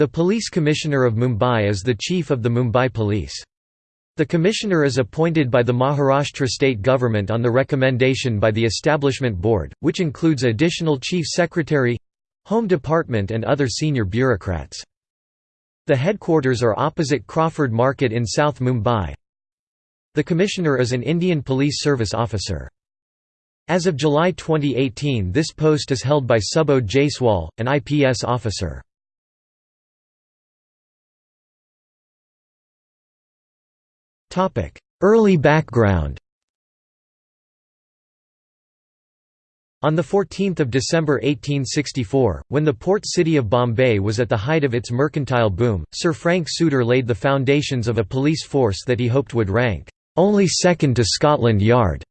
The Police Commissioner of Mumbai is the Chief of the Mumbai Police. The Commissioner is appointed by the Maharashtra state government on the recommendation by the Establishment Board, which includes additional Chief Secretary—Home Department and other senior bureaucrats. The headquarters are opposite Crawford Market in South Mumbai. The Commissioner is an Indian Police Service officer. As of July 2018 this post is held by Subodh Jaiswal, an IPS officer. Early background On 14 December 1864, when the port city of Bombay was at the height of its mercantile boom, Sir Frank Souter laid the foundations of a police force that he hoped would rank, "...only second to Scotland Yard."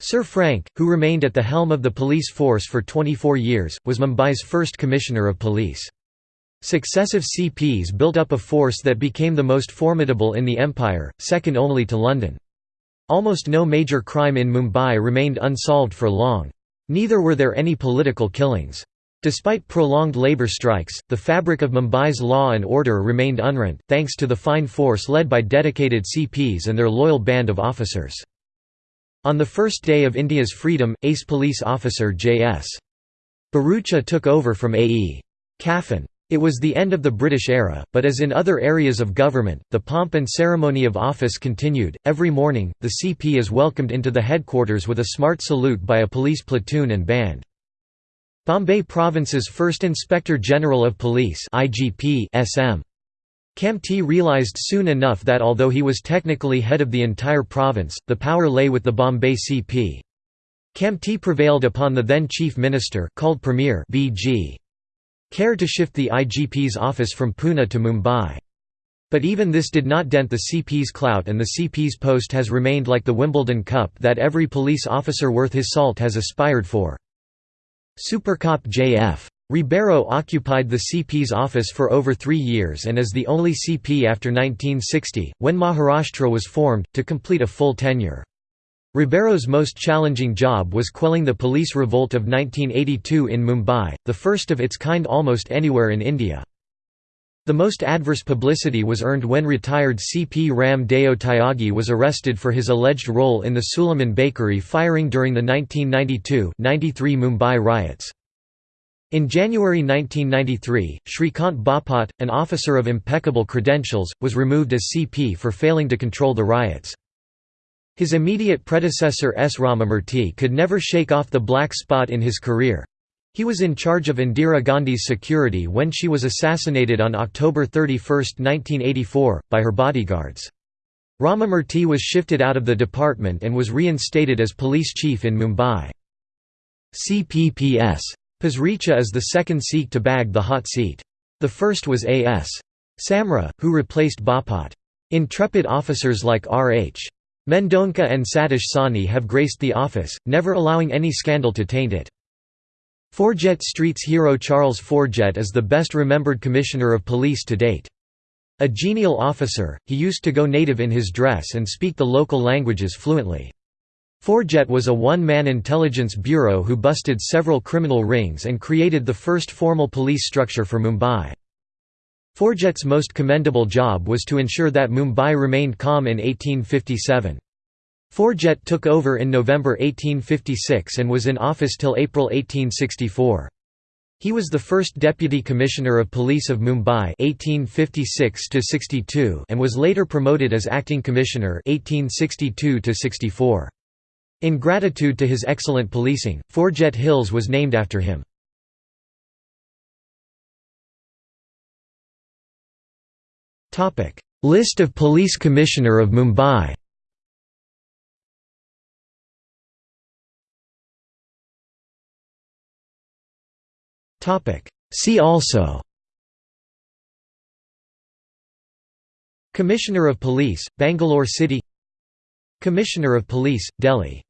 Sir Frank, who remained at the helm of the police force for 24 years, was Mumbai's first Commissioner of Police. Successive CPs built up a force that became the most formidable in the empire, second only to London. Almost no major crime in Mumbai remained unsolved for long. Neither were there any political killings. Despite prolonged labour strikes, the fabric of Mumbai's law and order remained unrent, thanks to the fine force led by dedicated CPs and their loyal band of officers. On the first day of India's freedom, ace police officer J.S. Barucha took over from A.E. Kaffin. It was the end of the British era, but as in other areas of government, the pomp and ceremony of office continued. Every morning, the CP is welcomed into the headquarters with a smart salute by a police platoon and band. Bombay Province's first Inspector General of Police IGP SM. Kamti realised soon enough that although he was technically head of the entire province, the power lay with the Bombay CP. Kamti prevailed upon the then Chief Minister called Premier B.G. Kher to shift the IGP's office from Pune to Mumbai. But even this did not dent the CP's clout and the CP's post has remained like the Wimbledon Cup that every police officer worth his salt has aspired for. Supercop J.F. Ribeiro occupied the CP's office for over three years and is the only CP after 1960, when Maharashtra was formed, to complete a full tenure. Ribeiro's most challenging job was quelling the police revolt of 1982 in Mumbai, the first of its kind almost anywhere in India. The most adverse publicity was earned when retired CP Ram Deo Tyagi was arrested for his alleged role in the Suleiman Bakery firing during the 1992–93 Mumbai riots. In January 1993, Shrikant Bapat, an officer of impeccable credentials, was removed as CP for failing to control the riots. His immediate predecessor S. Ramamurthy could never shake off the black spot in his career. He was in charge of Indira Gandhi's security when she was assassinated on October 31, 1984, by her bodyguards. Ramamurthy was shifted out of the department and was reinstated as police chief in Mumbai. CPPS. Pasricha is the second Sikh to bag the hot seat. The first was A.S. Samra, who replaced Bapat. Intrepid officers like R.H. Mendonca and Satish Sawhney have graced the office, never allowing any scandal to taint it. Forget Street's hero Charles Forget is the best remembered commissioner of police to date. A genial officer, he used to go native in his dress and speak the local languages fluently. Forget was a one-man intelligence bureau who busted several criminal rings and created the first formal police structure for Mumbai. Forget's most commendable job was to ensure that Mumbai remained calm in 1857. Forget took over in November 1856 and was in office till April 1864. He was the first Deputy Commissioner of Police of Mumbai 1856 and was later promoted as Acting Commissioner 1862 -64. In gratitude to his excellent policing, Forget Hills was named after him. List of Police Commissioner of Mumbai. See also. Commissioner of Police, Bangalore City. Commissioner of Police, Delhi